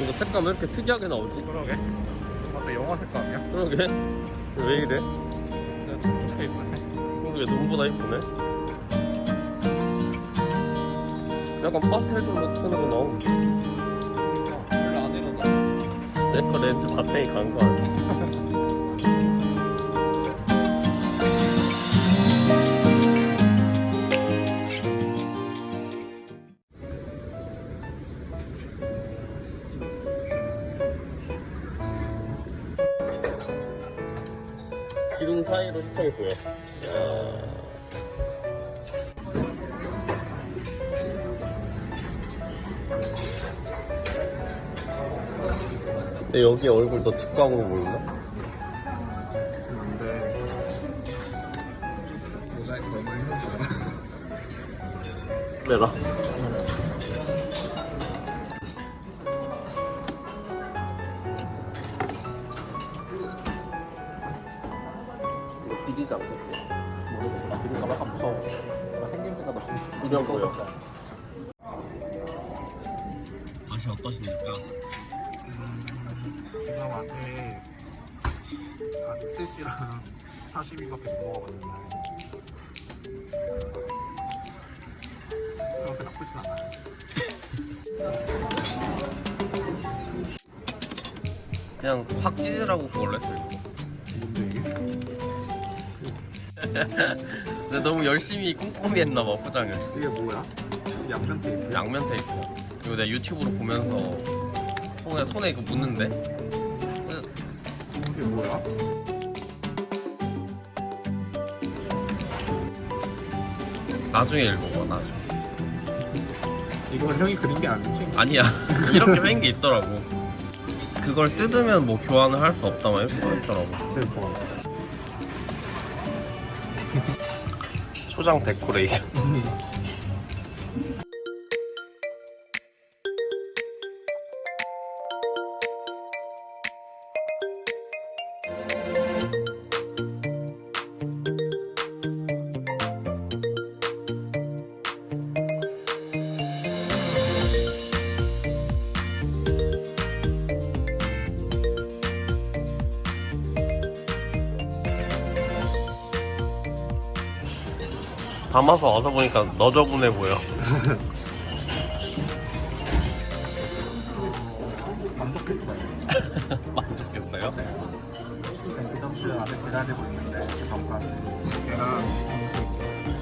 이거 색감 왜 이렇게 특이하게 나오지? 그러게. 맞다 영화 색감이야? 그러게 왜 이래? 좀 좋게 입네. 그러게 눈보다 이쁘네 약간 파스텔 좀 같은 거 나오고 별로 안 이러다. 내거 렌즈 바탕이 간거 아니야? 기둥 사이로 시청이 보여. 야. 근데 여기 얼굴 더 직각으로 보인다? 근데 모자이크 너무 힘들어. 내 비리지 않겠지? 모르겠어. 나 비밀가 약간 무서워. 나 생김새가 너무 이런 거요. 맛이 어떠십니까? 지금 아직 아직 스시랑 사시미밖에 못 먹어봤는데 그렇게 나쁘진 않아요. 그냥 확 찢으라고 그걸로 했어요. 근데 너무 열심히 꼼꼼히 했나봐, 포장을. 이게 뭐야? 양면 테이프? 양면 테이프. 이거 내가 유튜브로 보면서 손에, 손에 이거 묻는데? 이게 뭐야? 나중에 읽어봐, 나중에. 이거 형이 그린 게 아니지? 아니야. 이렇게 생긴 게 있더라고. 그걸 뜯으면 뭐 교환을 할 수 없다, 막 이렇게 써있더라고. 대박. 초장 데코레이션. 담아서 와서 보니까 너저분해 보여. 만족했어요. 만족했어요? 지금 디저트 아직 기다리고 있는데 그 전까지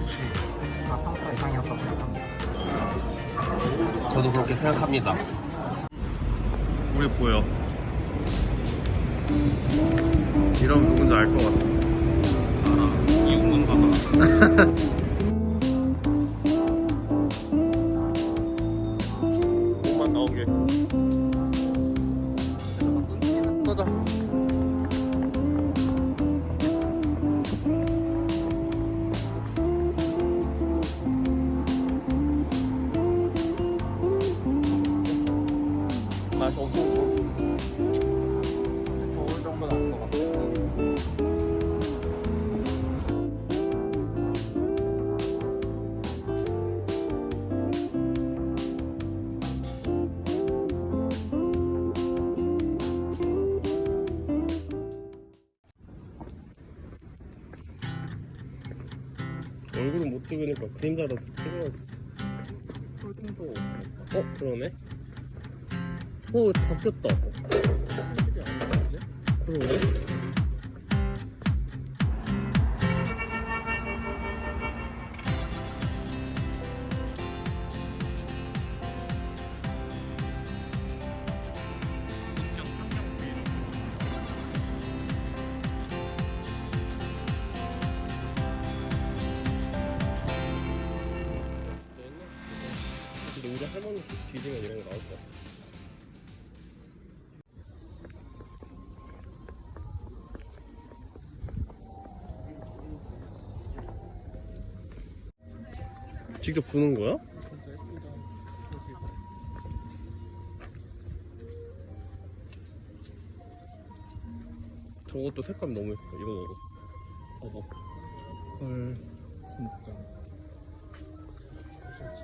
스시 다 평가 이상이었다고 생각합니다. 저도 그렇게 생각합니다. 우리 보여. 이러면 누군지 알 것 같아. 알아. 이웅문 봐봐. 꺼자. 맛이 엄청 얼굴은 못 찍으니까 그림자라도 찍어야 홀딩도 어? 그러네? 어 바뀌었다 나오지? 그러네 우리 할머니 뒤지면 이런 거 나올 것 같아. 직접 부는 거야? 저것도 색감 너무 예뻐. 이거 먹어. 봐봐 헐 진짜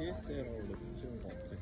TSL하고 너무 찍은 것 같아